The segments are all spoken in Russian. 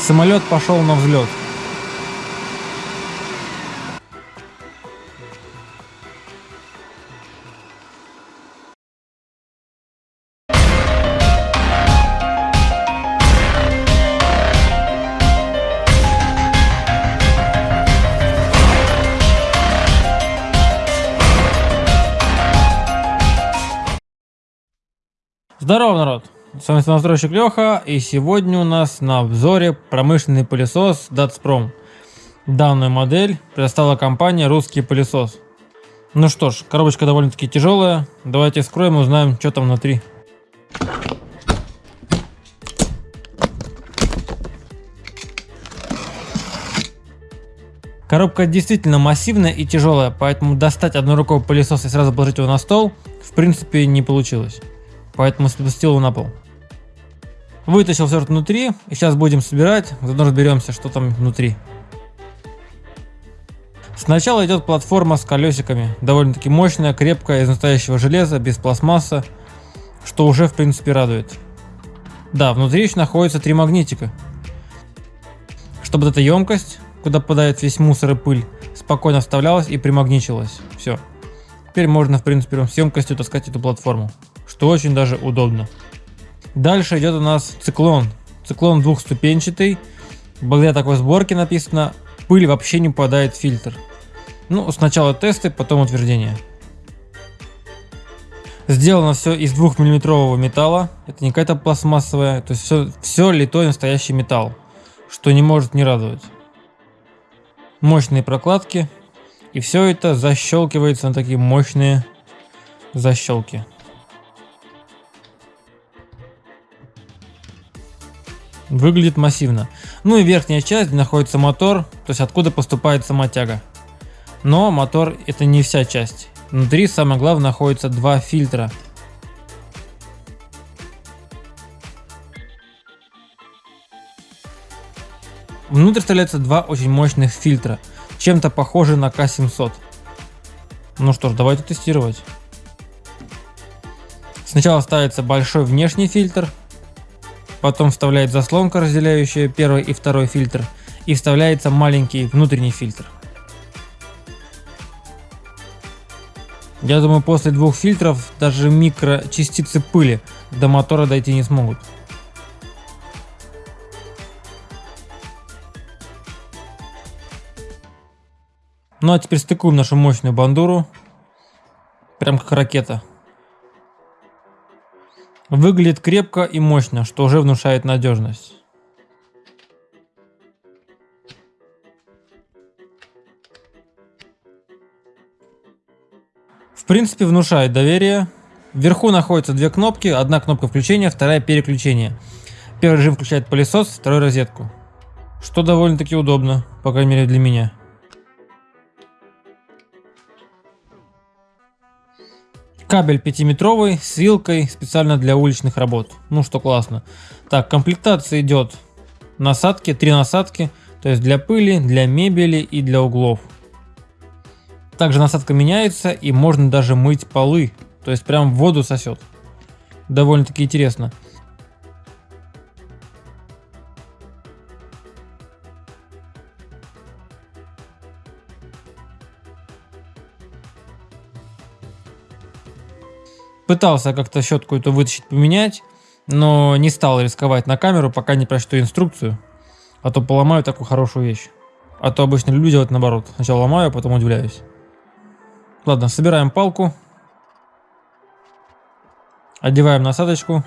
Самолет пошел на взлет. Здорово, народ! С вами самостройщик Леха, и сегодня у нас на обзоре промышленный пылесос Datsprom. Данную модель предоставила компания «Русский пылесос». Ну что ж, коробочка довольно-таки тяжелая. Давайте вскроем и узнаем, что там внутри. Коробка действительно массивная и тяжелая, поэтому достать одной рукой пылесос и сразу положить его на стол в принципе не получилось поэтому спустил его на пол. Вытащил все внутри, и сейчас будем собирать, заодно разберемся, что там внутри. Сначала идет платформа с колесиками, довольно-таки мощная, крепкая, из настоящего железа, без пластмасса, что уже в принципе радует. Да, внутри еще находится три магнитика. Чтобы эта емкость, куда попадает весь мусор и пыль, спокойно вставлялась и примагничилась. Все. Теперь можно в принципе с емкостью таскать эту платформу что очень даже удобно. Дальше идет у нас циклон. Циклон двухступенчатый. Благодаря такой сборке написано, пыль вообще не попадает в фильтр. Ну, сначала тесты, потом утверждение. Сделано все из 2 миллиметрового металла. Это не какая-то пластмассовая. То есть все, все литой настоящий металл. Что не может не радовать. Мощные прокладки. И все это защелкивается на такие мощные защелки. Выглядит массивно. Ну и верхняя часть, где находится мотор, то есть откуда поступает сама тяга. Но мотор это не вся часть. Внутри самое главное находится два фильтра. Внутрь вставляются два очень мощных фильтра, чем-то похожие на К700. Ну что ж, давайте тестировать. Сначала ставится большой внешний фильтр, потом вставляет заслонка, разделяющая первый и второй фильтр, и вставляется маленький внутренний фильтр. Я думаю, после двух фильтров даже микрочастицы пыли до мотора дойти не смогут. Ну а теперь стыкуем нашу мощную бандуру. Прям как ракета. Выглядит крепко и мощно, что уже внушает надежность. В принципе внушает доверие. Вверху находятся две кнопки, одна кнопка включения, вторая переключения. Первый режим включает пылесос, второй розетку. Что довольно-таки удобно, по крайней мере для меня. Кабель 5-метровый с вилкой специально для уличных работ. Ну что классно. Так, комплектация идет насадки, три насадки. То есть для пыли, для мебели и для углов. Также насадка меняется и можно даже мыть полы. То есть прям воду сосет. Довольно-таки интересно. Пытался как-то щетку эту вытащить, поменять, но не стал рисковать на камеру, пока не прочту инструкцию, а то поломаю такую хорошую вещь. А то обычно люблю делать наоборот. Сначала ломаю, а потом удивляюсь. Ладно, собираем палку. Одеваем насадочку.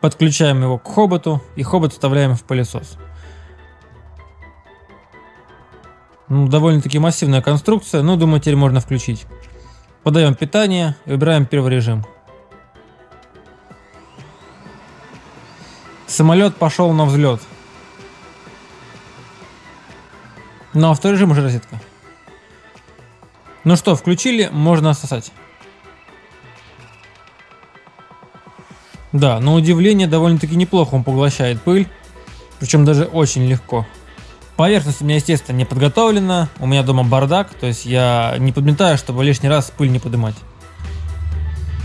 Подключаем его к хоботу и хобот вставляем в пылесос. Ну, довольно-таки массивная конструкция, но думаю теперь можно включить. Подаем питание и выбираем первый режим. Самолет пошел на взлет. Ну а второй режим уже розетка. Ну что, включили, можно сосать. Да, на удивление довольно-таки неплохо он поглощает пыль, причем даже очень легко. Поверхность у меня, естественно, не подготовлена. У меня дома бардак, то есть я не подметаю, чтобы лишний раз пыль не поднимать.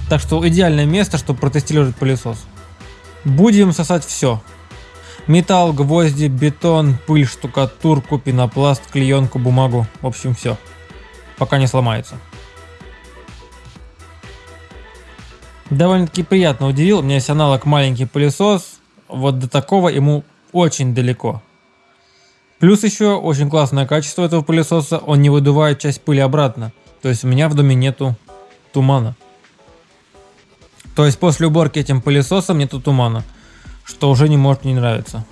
Так что идеальное место, чтобы протестировать пылесос. Будем сосать все. Металл, гвозди, бетон, пыль, штукатурку, пенопласт, клеенку, бумагу. В общем, все. Пока не сломается. Довольно-таки приятно удивил. У меня есть аналог маленький пылесос. Вот до такого ему очень далеко. Плюс еще очень классное качество этого пылесоса. Он не выдувает часть пыли обратно. То есть у меня в доме нету тумана. То есть после уборки этим пылесосом нету тумана что уже не может не нравиться.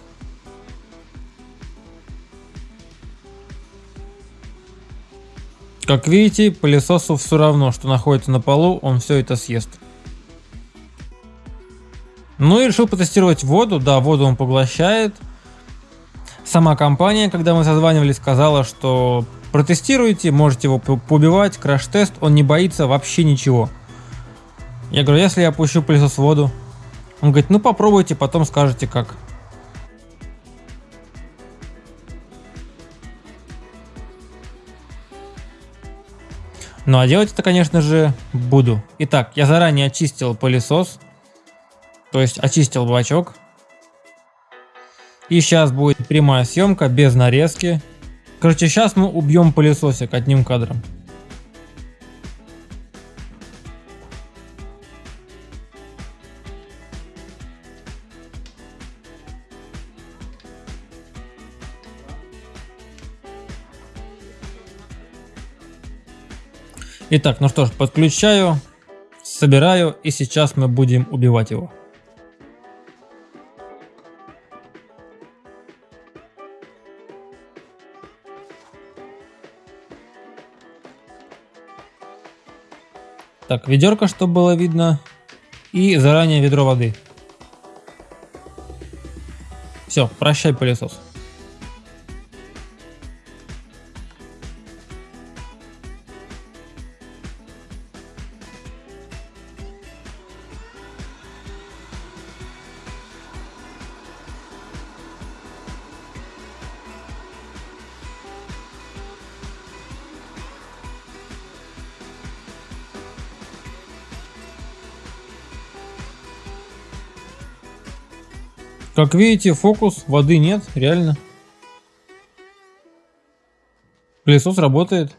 Как видите, пылесосу все равно, что находится на полу, он все это съест. Ну и решил потестировать воду. Да, воду он поглощает. Сама компания, когда мы созванивались, сказала, что протестируйте, можете его побивать, краш-тест, он не боится вообще ничего. Я говорю, если я опущу пылесос в воду, он говорит, ну попробуйте, потом скажете как. Ну а делать это, конечно же, буду. Итак, я заранее очистил пылесос. То есть очистил бачок. И сейчас будет прямая съемка без нарезки. Короче, сейчас мы убьем пылесосик одним кадром. Итак, ну что ж, подключаю, собираю и сейчас мы будем убивать его. Так, ведерко, чтобы было видно. И заранее ведро воды. Все, прощай пылесос. Как видите, фокус, воды нет, реально. Пылесос работает.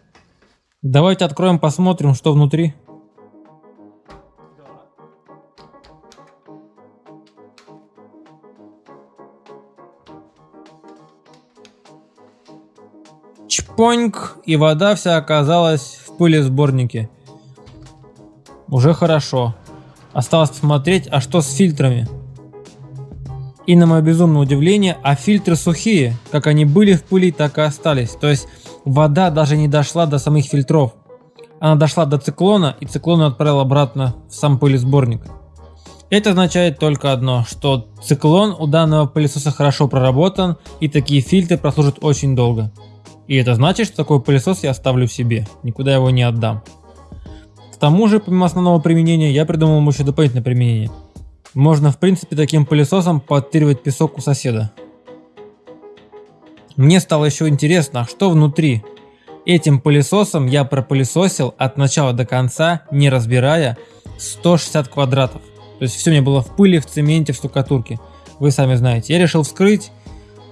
Давайте откроем, посмотрим, что внутри. Чпоньк, и вода вся оказалась в пылесборнике. Уже хорошо. Осталось посмотреть, а что с фильтрами. И на мое безумное удивление, а фильтры сухие, как они были в пыли, так и остались. То есть вода даже не дошла до самих фильтров. Она дошла до циклона, и циклон отправил обратно в сам пылесборник. Это означает только одно, что циклон у данного пылесоса хорошо проработан, и такие фильтры прослужат очень долго. И это значит, что такой пылесос я оставлю себе, никуда его не отдам. К тому же, помимо основного применения, я придумал еще дополнительное применение – можно в принципе таким пылесосом подтыривать песок у соседа. Мне стало еще интересно, что внутри. Этим пылесосом я пропылесосил от начала до конца, не разбирая, 160 квадратов. То есть все мне было в пыли, в цементе, в штукатурке. Вы сами знаете. Я решил вскрыть,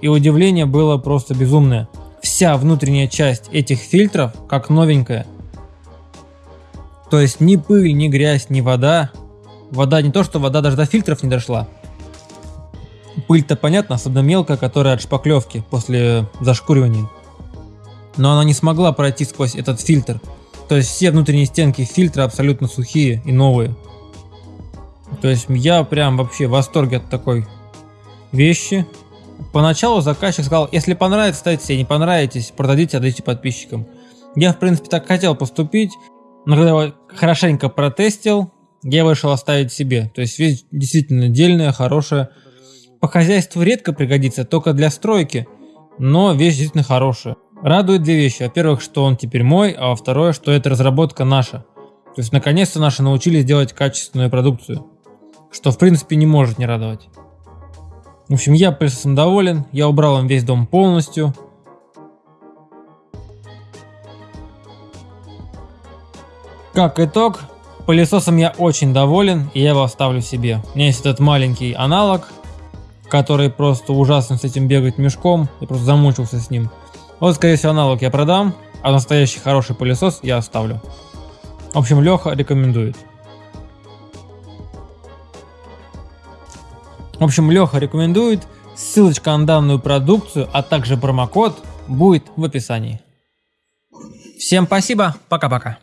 и удивление было просто безумное. Вся внутренняя часть этих фильтров как новенькая. То есть ни пыль, ни грязь, ни вода Вода не то, что вода даже до фильтров не дошла. Пыль-то понятно, особенно мелкая, которая от шпаклевки после зашкуривания. Но она не смогла пройти сквозь этот фильтр. То есть все внутренние стенки фильтра абсолютно сухие и новые. То есть я прям вообще в восторге от такой вещи. Поначалу заказчик сказал, если понравится, ставьте себе, не понравитесь, продадите, отдайте подписчикам. Я в принципе так хотел поступить, но когда его хорошенько протестил, я решил оставить себе. То есть вещь действительно дельная, хорошая. По хозяйству редко пригодится, только для стройки, но вещь действительно хорошая. Радует две вещи. Во-первых, что он теперь мой, а во-вторых, что эта разработка наша. То есть наконец-то наши научились делать качественную продукцию. Что в принципе не может не радовать. В общем, я пылесосом доволен, я убрал им весь дом полностью. Как итог, Пылесосом я очень доволен, и я его оставлю себе. У меня есть этот маленький аналог, который просто ужасно с этим бегать мешком, я просто замучился с ним. Вот, скорее всего, аналог я продам, а настоящий хороший пылесос я оставлю. В общем, Леха рекомендует. В общем, Леха рекомендует. Ссылочка на данную продукцию, а также промокод будет в описании. Всем спасибо, пока-пока.